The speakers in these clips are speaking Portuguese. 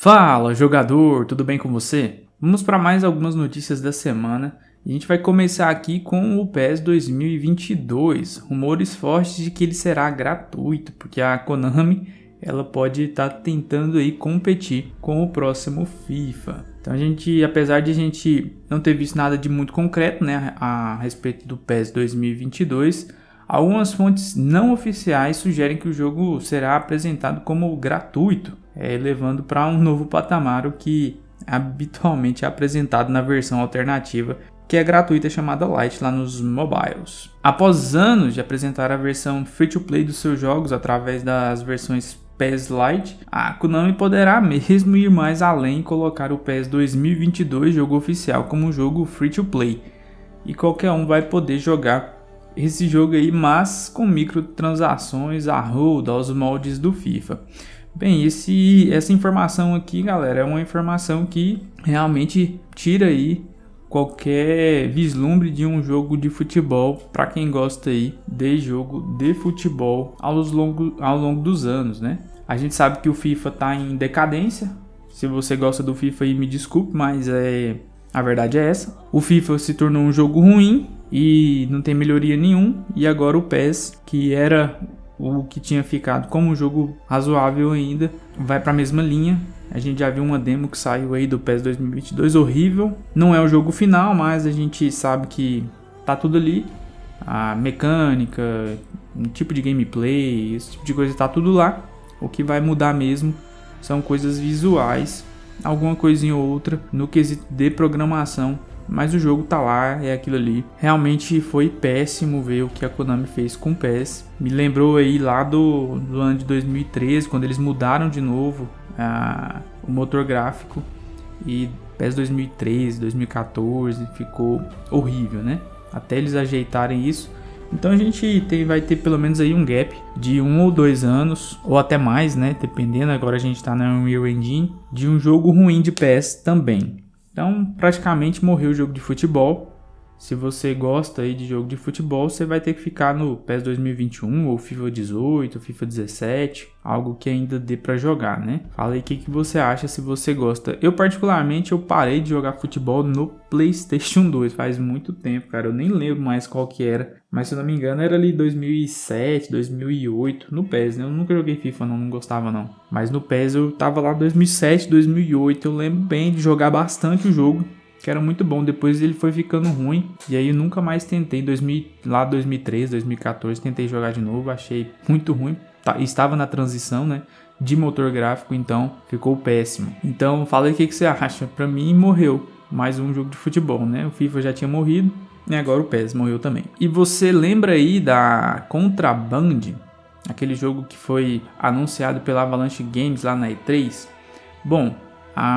Fala jogador, tudo bem com você? Vamos para mais algumas notícias da semana. A gente vai começar aqui com o PES 2022. Rumores fortes de que ele será gratuito, porque a Konami ela pode estar tá tentando aí competir com o próximo FIFA. Então a gente, apesar de a gente não ter visto nada de muito concreto, né, a respeito do PES 2022, algumas fontes não oficiais sugerem que o jogo será apresentado como gratuito é, levando para um novo patamar o que habitualmente é apresentado na versão alternativa que é gratuita chamada Lite lá nos mobiles. Após anos de apresentar a versão free-to-play dos seus jogos através das versões PES Lite, a Konami poderá mesmo ir mais além e colocar o PES 2022 jogo oficial como jogo free-to-play. E qualquer um vai poder jogar esse jogo aí, mas com microtransações a roda aos moldes do FIFA. Bem, esse, essa informação aqui, galera, é uma informação que realmente tira aí qualquer vislumbre de um jogo de futebol para quem gosta aí de jogo de futebol ao longo, ao longo dos anos, né? A gente sabe que o FIFA está em decadência. Se você gosta do FIFA aí, me desculpe, mas é a verdade é essa. O FIFA se tornou um jogo ruim e não tem melhoria nenhum. E agora o PES, que era o que tinha ficado como um jogo razoável ainda, vai para a mesma linha. A gente já viu uma demo que saiu aí do PES 2022, horrível. Não é o jogo final, mas a gente sabe que tá tudo ali. A mecânica, um tipo de gameplay, esse tipo de coisa tá tudo lá. O que vai mudar mesmo são coisas visuais, alguma coisinha ou outra no quesito de programação mas o jogo tá lá, é aquilo ali. Realmente foi péssimo ver o que a Konami fez com o PES. Me lembrou aí lá do, do ano de 2013, quando eles mudaram de novo a, o motor gráfico. E PES 2013, 2014 ficou horrível, né? Até eles ajeitarem isso. Então a gente tem, vai ter pelo menos aí um gap de um ou dois anos, ou até mais, né? Dependendo, agora a gente está na Unreal Engine, de um jogo ruim de PS também. Então, praticamente morreu o jogo de futebol. Se você gosta aí de jogo de futebol, você vai ter que ficar no PES 2021 ou FIFA 18, FIFA 17, algo que ainda dê para jogar, né? Fala aí o que, que você acha se você gosta. Eu particularmente eu parei de jogar futebol no PlayStation 2 faz muito tempo, cara. Eu nem lembro mais qual que era, mas se eu não me engano era ali 2007, 2008 no PES, né? Eu nunca joguei FIFA não, não gostava não. Mas no PES eu tava lá 2007, 2008, eu lembro bem de jogar bastante o jogo que era muito bom. Depois ele foi ficando ruim e aí eu nunca mais tentei. 2000, lá 2013, 2014 tentei jogar de novo, achei muito ruim. Tá, estava na transição, né? De motor gráfico, então ficou péssimo. Então fala aí o que, que você acha. Para mim morreu mais um jogo de futebol, né? O FIFA já tinha morrido e agora o PES morreu também. E você lembra aí da Contraband? Aquele jogo que foi anunciado pela Avalanche Games lá na E3? Bom,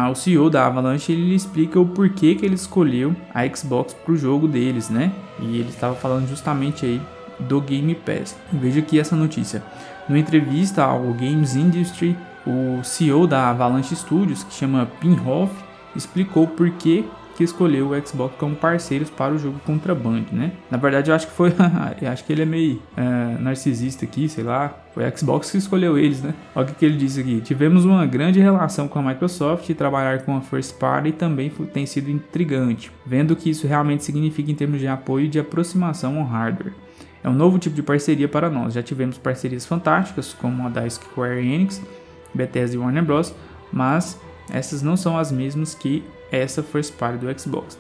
o CEO da Avalanche ele explica o porquê que ele escolheu a Xbox para o jogo deles, né? E ele estava falando justamente aí do Game Pass. Veja aqui essa notícia. Numa entrevista ao Games Industry, o CEO da Avalanche Studios, que chama Pinhoff, explicou por que que escolheu o Xbox como parceiros para o jogo Contraband, né? Na verdade, eu acho que foi, acho que ele é meio é, narcisista aqui, sei lá. Foi a Xbox que escolheu eles, né? Olha o que, ele disse aqui. Tivemos uma grande relação com a Microsoft e trabalhar com a First Party também tem sido intrigante, vendo o que isso realmente significa em termos de apoio e de aproximação ao hardware. É um novo tipo de parceria para nós. Já tivemos parcerias fantásticas, como a da Square Enix, Bethesda e Warner Bros., mas essas não são as mesmas que essa first party do Xbox.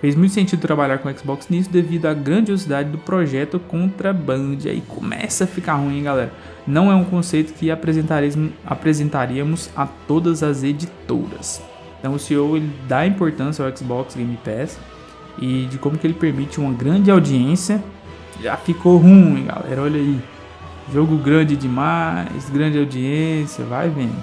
Fez muito sentido trabalhar com o Xbox nisso devido à grandiosidade do projeto Contraband. Aí começa a ficar ruim, hein, galera. Não é um conceito que apresentaríamos a todas as editoras. Então o CEO ele dá importância ao Xbox Game Pass e de como que ele permite uma grande audiência. Já ficou ruim, galera. Olha aí. Jogo grande demais, grande audiência, vai vendo.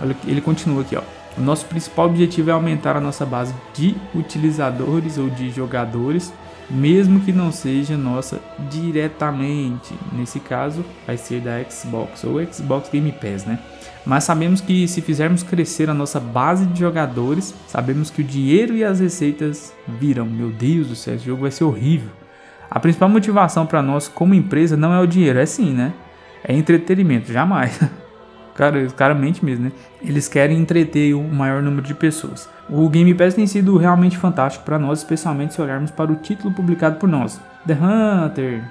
Olha, ele continua aqui, ó. O nosso principal objetivo é aumentar a nossa base de utilizadores ou de jogadores, mesmo que não seja nossa diretamente. Nesse caso, vai ser da Xbox ou Xbox Game Pass, né? Mas sabemos que se fizermos crescer a nossa base de jogadores, sabemos que o dinheiro e as receitas virão. Meu Deus do céu, esse jogo vai ser horrível. A principal motivação para nós como empresa não é o dinheiro, é sim, né? É entretenimento, jamais. cara, mente mesmo, né? Eles querem entreter o maior número de pessoas. O Game Pass tem sido realmente fantástico para nós, especialmente se olharmos para o título publicado por nós. The Hunter,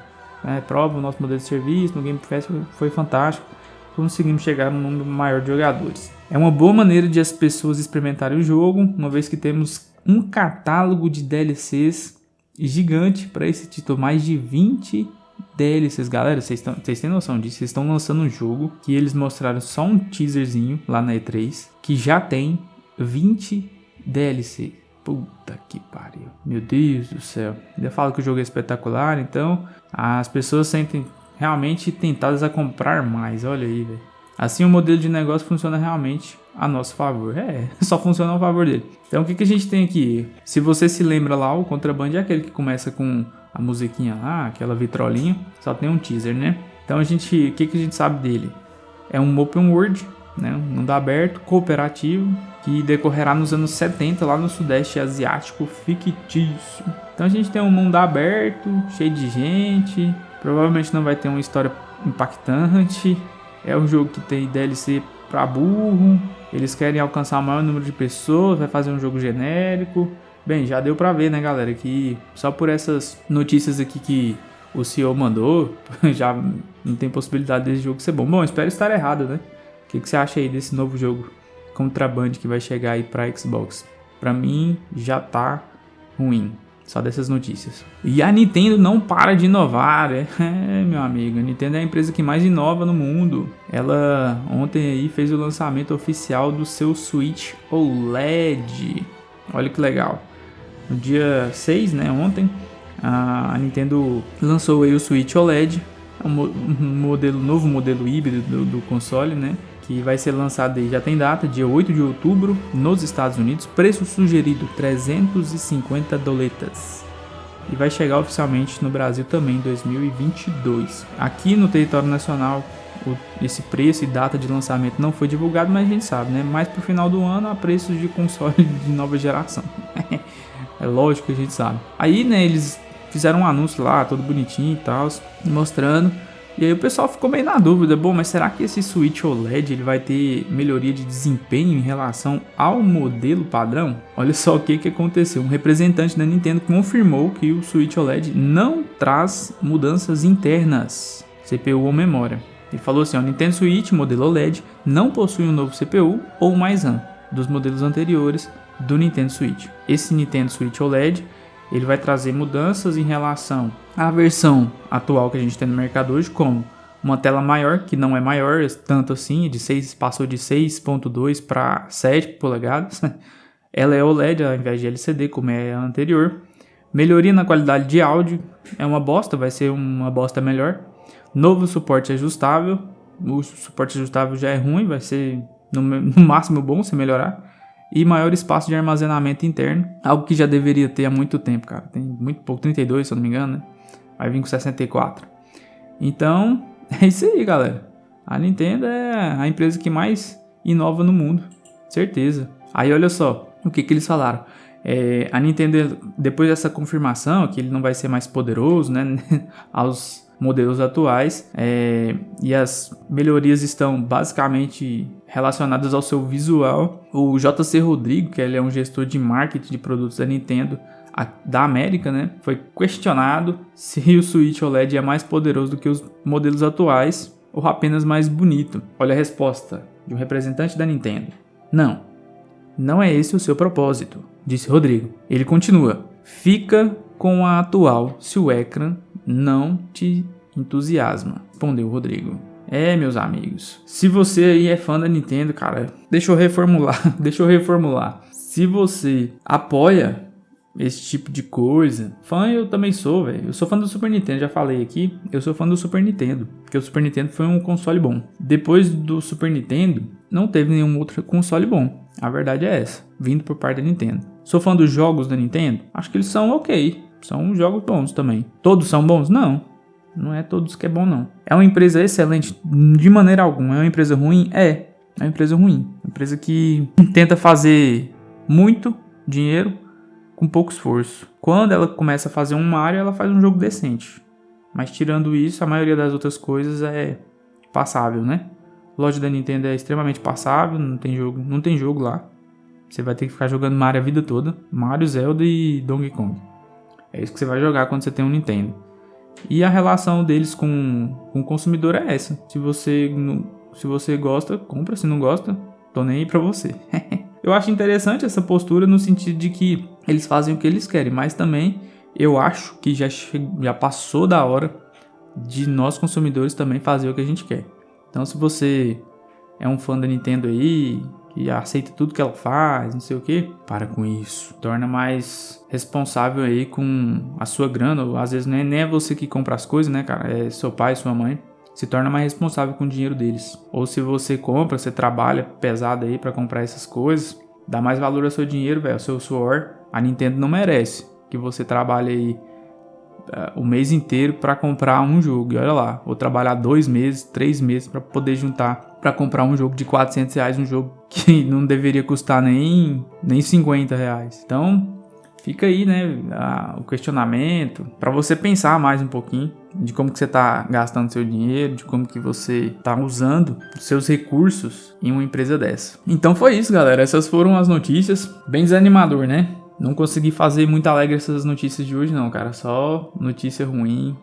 né, prova o nosso modelo de serviço no Game Pass foi, fantástico. Conseguimos chegar num número maior de jogadores. É uma boa maneira de as pessoas experimentarem o jogo, uma vez que temos um catálogo de DLCs gigante para esse título, mais de 20 DLCs, galera, vocês têm noção disso? Vocês estão lançando um jogo que eles mostraram só um teaserzinho lá na E3, que já tem 20 DLC. Puta que pariu. Meu Deus do céu. Ainda falo que o jogo é espetacular, então as pessoas sentem realmente tentadas a comprar mais. Olha aí, velho. Assim o modelo de negócio funciona realmente a nosso favor. É, só funciona a favor dele. Então o que, que a gente tem aqui? Se você se lembra lá, o Contraband é aquele que começa com a musiquinha lá, aquela vitrolinha, só tem um teaser, né? Então a gente, o que, que a gente sabe dele? É um open world, né? Um mundo aberto, cooperativo, que decorrerá nos anos 70 lá no sudeste asiático fictício. Então a gente tem um mundo aberto, cheio de gente, provavelmente não vai ter uma história impactante. É um jogo que tem DLC para burro, eles querem alcançar o maior número de pessoas, vai fazer um jogo genérico. Bem, já deu pra ver, né, galera, que só por essas notícias aqui que o CEO mandou, já não tem possibilidade desse jogo ser bom. Bom, espero estar errado, né? O que, que você acha aí desse novo jogo Contraband que vai chegar aí pra Xbox? Pra mim, já tá ruim. Só dessas notícias. E a Nintendo não para de inovar, é, é, meu amigo. A Nintendo é a empresa que mais inova no mundo. Ela ontem aí fez o lançamento oficial do seu Switch OLED. Olha que legal. No dia 6, né, ontem, a Nintendo lançou o Switch OLED, um modelo novo modelo híbrido do, do console, né? que vai ser lançado aí, já tem data, dia 8 de outubro, nos Estados Unidos, preço sugerido 350 doletas. E vai chegar oficialmente no Brasil também em 2022. Aqui no território nacional, esse preço e data de lançamento não foi divulgado, mas a gente sabe, né? Mais pro final do ano, a preços de console de nova geração. É lógico que a gente sabe. Aí, né, eles fizeram um anúncio lá, todo bonitinho e tal, mostrando e aí o pessoal ficou meio na dúvida, bom, mas será que esse Switch OLED ele vai ter melhoria de desempenho em relação ao modelo padrão? Olha só o que, que aconteceu, um representante da Nintendo confirmou que o Switch OLED não traz mudanças internas, CPU ou memória. Ele falou assim, o Nintendo Switch modelo OLED não possui um novo CPU ou mais RAM dos modelos anteriores do Nintendo Switch. Esse Nintendo Switch OLED ele vai trazer mudanças em relação à versão atual que a gente tem no mercado hoje, como uma tela maior, que não é maior tanto assim, de 6, passou de 6.2 para 7 polegadas. Ela é OLED ao invés de LCD, como é a anterior. Melhoria na qualidade de áudio, é uma bosta, vai ser uma bosta melhor. Novo suporte ajustável, o suporte ajustável já é ruim, vai ser no, no máximo bom se melhorar e maior espaço de armazenamento interno, algo que já deveria ter há muito tempo, cara. Tem muito pouco, 32 se eu não me engano, né? Vai vir com 64. Então, é isso aí, galera. A Nintendo é a empresa que mais inova no mundo, certeza. Aí olha só, o que, que eles falaram. É, a Nintendo, depois dessa confirmação que ele não vai ser mais poderoso, né, aos modelos atuais é, e as melhorias estão basicamente relacionadas ao seu visual. O JC Rodrigo, que ele é um gestor de marketing de produtos da Nintendo a, da América, né, foi questionado se o Switch OLED é mais poderoso do que os modelos atuais ou apenas mais bonito. Olha a resposta de um representante da Nintendo. Não, não é esse o seu propósito, disse Rodrigo. Ele continua: fica com a atual se o ecrã não te entusiasma, respondeu Rodrigo. É, meus amigos. Se você aí é fã da Nintendo, cara, deixa eu reformular, deixa eu reformular. Se você apoia esse tipo de coisa, fã eu também sou, velho. Eu sou fã do Super Nintendo, já falei aqui. Eu sou fã do Super Nintendo, porque o Super Nintendo foi um console bom. Depois do Super Nintendo, não teve nenhum outro console bom. A verdade é essa, vindo por parte da Nintendo. Sou fã dos jogos da Nintendo? Acho que eles são ok. São jogos bons também. Todos são bons? Não. Não é todos que é bom, não. É uma empresa excelente de maneira alguma. É uma empresa ruim? É. É uma empresa ruim. Uma empresa que tenta fazer muito dinheiro com pouco esforço. Quando ela começa a fazer um Mario, ela faz um jogo decente. Mas tirando isso, a maioria das outras coisas é passável, né? Loja da Nintendo é extremamente passável, não tem jogo, não tem jogo lá. Você vai ter que ficar jogando Mario a vida toda. Mario, Zelda e Donkey Kong. É isso que você vai jogar quando você tem um Nintendo. E a relação deles com, com o consumidor é essa. Se você, se você gosta, compra. Se não gosta, tô nem aí pra você. eu acho interessante essa postura no sentido de que eles fazem o que eles querem, mas também eu acho que já, já passou da hora de nós consumidores também fazer o que a gente quer. Então se você é um fã da Nintendo aí, que aceita tudo que ela faz, não sei o que, para com isso. Torna mais responsável aí com a sua grana, ou às vezes não é nem é você que compra as coisas, né, cara? É seu pai, sua mãe. Se torna mais responsável com o dinheiro deles. Ou se você compra, você trabalha pesado aí para comprar essas coisas, dá mais valor ao seu dinheiro, velho, ao seu suor. A Nintendo não merece que você trabalhe aí o mês inteiro para comprar um jogo. E olha lá, vou trabalhar dois meses, três meses para poder juntar para comprar um jogo de 400 reais, um jogo que não deveria custar nem, nem 50 reais. Então, fica aí, né, a, o questionamento para você pensar mais um pouquinho de como que você está gastando seu dinheiro, de como que você está usando seus recursos em uma empresa dessa. Então foi isso, galera. Essas foram as notícias. Bem desanimador, né? Não consegui fazer muito alegre essas notícias de hoje, não, cara. Só notícia ruim,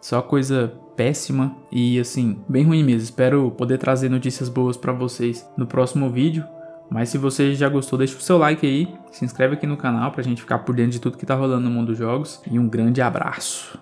só coisa péssima e assim, bem ruim mesmo. Espero poder trazer notícias boas para vocês no próximo vídeo. Mas se você já gostou, deixa o seu like aí, se inscreve aqui no canal pra gente ficar por dentro de tudo que tá rolando no mundo dos jogos. E um grande abraço!